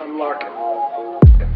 I'm Larkin.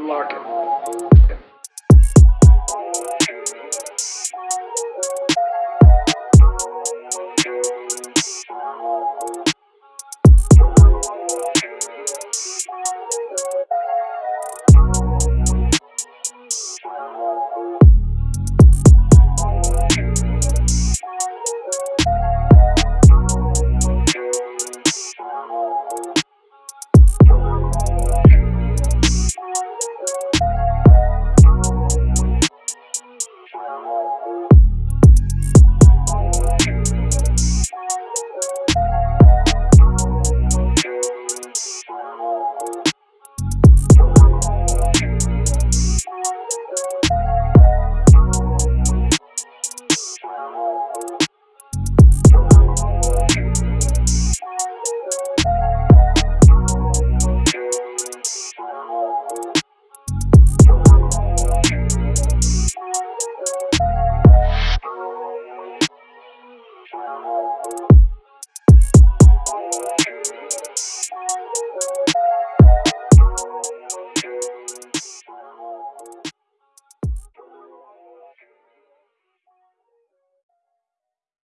unlock it.